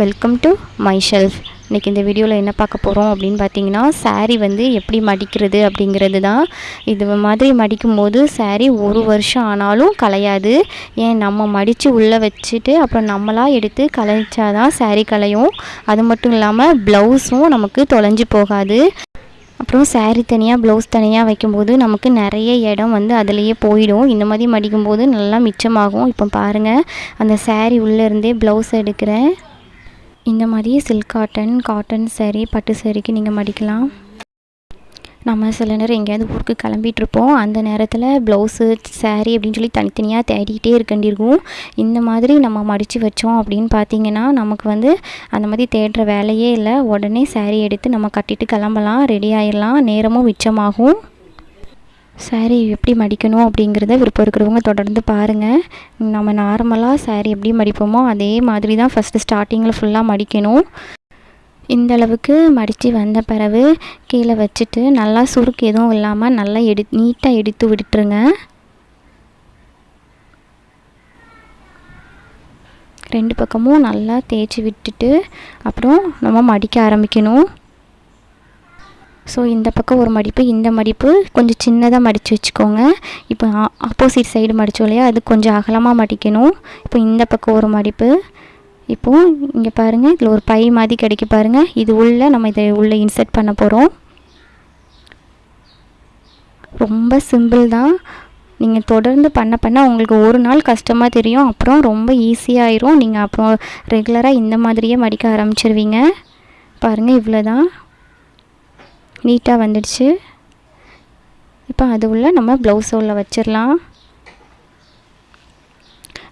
Welcome to my shelf இன்றைக்கி இந்த வீடியோவில் என்ன பார்க்க போகிறோம் அப்படின்னு பார்த்தீங்கன்னா சாரீ வந்து எப்படி மடிக்கிறது அப்படிங்கிறது தான் இது மாதிரி மடிக்கும்போது சாரீ ஒரு வருஷம் ஆனாலும் கலையாது ஏன் நம்ம மடித்து உள்ளே வச்சுட்டு அப்புறம் நம்மளாக எடுத்து கலைச்சா தான் சாரீ கலையும் அது மட்டும் இல்லாமல் ப்ளவுஸும் நமக்கு தொலைஞ்சு போகாது. அப்புறம் சாரீ தனியாக ப்ளவுஸ் தனியாக வைக்கும்போது நமக்கு நிறைய இடம் வந்து அதுலேயே போயிடும். இந்த மாதிரி மடிக்கும்போது நல்லா மிச்சமாகும். இப்போ பாருங்கள் அந்த சாரீ உள்ளே இருந்தே ப்ளவுஸ் எடுக்கிறேன். இந்த மாதிரி சில்க் காட்டன் காட்டன் சேரீ பட்டு சேரீக்கு நீங்கள் மடிக்கலாம். நம்ம சில நேரம் எங்கேயாவது ஊருக்கு கிளம்பிகிட்ருப்போம் அந்த நேரத்தில் ப்ளவுஸு சேரீ அப்படின்னு சொல்லி தனித்தனியாக தேடிக்கிட்டே இருக்கண்டிருக்கும் இந்த மாதிரி நம்ம மடித்து வச்சோம் அப்படின்னு பார்த்தீங்கன்னா நமக்கு வந்து அந்த மாதிரி தேடுற வேலையே இல்லை. உடனே சேரீ எடுத்து நம்ம கட்டிட்டு கிளம்பலாம் ரெடி ஆயிடலாம் நேரமும் மிச்சமாகும். Saree எப்படி மடிக்கணும் அப்படிங்கிறத விருப்பம் இருக்கிறவங்க தொடர்ந்து பாருங்கள் நம்ம நார்மலாக saree எப்படி மடிப்போமோ அதே மாதிரி தான் ஃபஸ்ட்டு ஸ்டார்டிங்கில் ஃபுல்லாக மடிக்கணும். இந்தளவுக்கு மடித்து வந்த பிறகு கீழே வச்சுட்டு நல்லா சுருக்கு எதுவும் இல்லாமல் நல்லா எடு நீட்டாக எடுத்து விட்டுருங்க. ரெண்டு பக்கமும் நல்லா தேய்ச்சி விட்டுட்டு அப்புறம் நம்ம மடிக்க ஆரம்பிக்கணும். ஸோ இந்த பக்கம் ஒரு மடிப்பு இந்த மடிப்பு கொஞ்சம் சின்னதாக மடித்து வச்சுக்கோங்க. இப்போ ஆப்போசிட் சைடு மடித்தோம் இல்லையா? அது கொஞ்சம் அகலமாக மடிக்கணும். இப்போ இந்த பக்கம் ஒரு மடிப்பு. இப்போது இங்கே பாருங்கள் இதில் ஒரு பை மாதிரி கிடைக்க பாருங்கள் இது உள்ளே நம்ம இதை உள்ளே இன்சர்ட் பண்ண போகிறோம் ரொம்ப சிம்பிள் தான். நீங்கள் தொடர்ந்து பண்ண பண்ண உங்களுக்கு ஒரு நாள் கஷ்டமாக தெரியும். அப்புறம் ரொம்ப ஈஸியாயிரும் நீங்கள் அப்புறம் ரெகுலராக இந்த மாதிரியே மடிக்க ஆரம்பிச்சிருவீங்க. பாருங்கள் இவ்வளோ தான் நீட்டாக வந்துடுச்சு. இப்போ அது உள்ள நம்ம ப்ளவுஸ் உள்ள வச்சிடலாம்.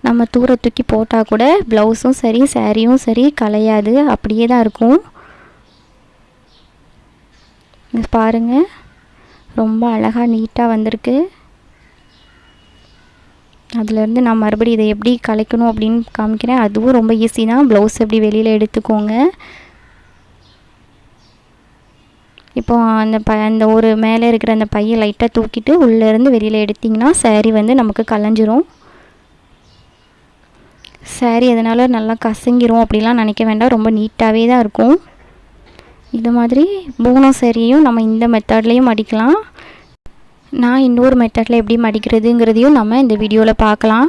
நம்ம தூர தூக்கி போட்டால் கூட ப்ளவுஸும் சரி சேரீயும் சரி கலையாது. அப்படியே தான் இருக்கும். பாருங்கள் ரொம்ப அழகாக நீட்டாக வந்திருக்கு. அதுலேருந்து நான் மறுபடியும் இதை எப்படி கலைக்கணும் அப்படின்னு காமிக்கிறேன். அதுவும் ரொம்ப ஈஸி தான். ப்ளவுஸ் எப்படி வெளியில் எடுத்துக்கோங்க. இப்போ அந்த ப அந்த ஒரு மேலே இருக்கிற அந்த பையை லைட்டாக தூக்கிட்டு உள்ளேருந்து வெளியில் எடுத்திங்கன்னா சேரீ வந்து நமக்கு கலைஞ்சிரும். சேரீ அதனால் நல்லா கசங்கிரும் அப்படிலாம் நினைக்க வேண்டாம். ரொம்ப நீட்டாகவே தான் இருக்கும். இது மாதிரி பூனம் சேரீயும் நம்ம இந்த மெத்தட்லேயும் மடிக்கலாம் நான் இன்னொரு மெத்தடில் எப்படி மடிக்கிறதுங்கிறதையும் நம்ம இந்த வீடியோவில் பார்க்கலாம்.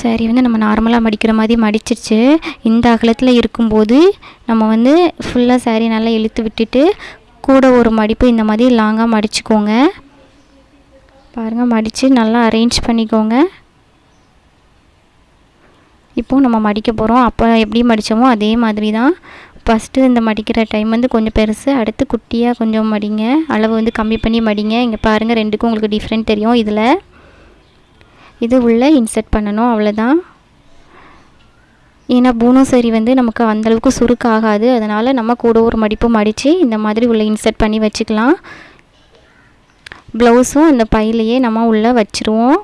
saree வந்து நம்ம நார்மலாக மடிக்கிற மாதிரி மடிச்சிருச்சு. இந்த அகலத்தில் இருக்கும்போது நம்ம வந்து ஃபுல்லாக saree நல்லா இழுத்து விட்டுட்டு கூட ஒரு மடிப்பு இந்த மாதிரி லாங்காக மடிச்சுக்கோங்க. பாருங்கள் மடித்து நல்லா அரேஞ்ச் பண்ணிக்கோங்க. இப்போது நம்ம மடிக்க போகிறோம் அப்போ எப்படி மடித்தோமோ அதே மாதிரி தான். ஃபஸ்ட்டு இந்த மடிக்கிற டைம் வந்து கொஞ்சம் பெருசு. அடுத்து குட்டியாக கொஞ்சம் மடிங்க. அளவு வந்து கம்மி பண்ணி மடிங்க. இங்கே பாருங்கள் ரெண்டுக்கும் உங்களுக்கு டிஃப்ரெண்ட் தெரியும். இதில் இது உள்ளே இன்சர்ட் பண்ணணும். அவ்வளோதான் ஏன்னா பூனோ சரி வந்து நமக்கு அந்தளவுக்கு சுருக்கு ஆகாது அதனால் நம்ம கூட ஒரு மடிப்பு மடித்து இந்த மாதிரி உள்ளே இன்சர்ட் பண்ணி வச்சுக்கலாம். ப்ளவுஸும் அந்த பையிலையே நம்ம உள்ளே வச்சுருவோம்.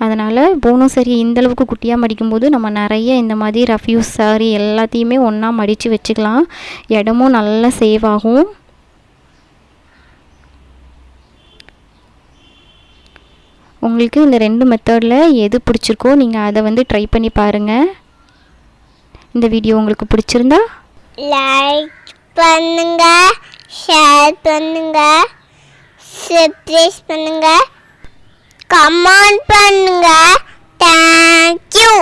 அதனால் பூனோ சரி இந்தளவுக்கு குட்டியாக மடிக்கும்போது நம்ம நிறைய இந்த மாதிரி ரஃப்யூஸ் சாரி எல்லாத்தையுமே ஒன்றா மடித்து வச்சுக்கலாம். இடமும் நல்லா சேவ் ஆகும். உங்களுக்கு இந்த ரெண்டு மெத்தடில் எது பிடிச்சிருக்கோ நீங்கள் அதை வந்து ட்ரை பண்ணி பாருங்கள் இந்த வீடியோ உங்களுக்கு பிடிச்சிருந்தா லைக் பண்ணுங்க ஷேர் பண்ணுங்க சப்ஸ்கிரைப் பண்ணுங்க கமெண்ட் பண்ணுங்க. தேங்க்யூ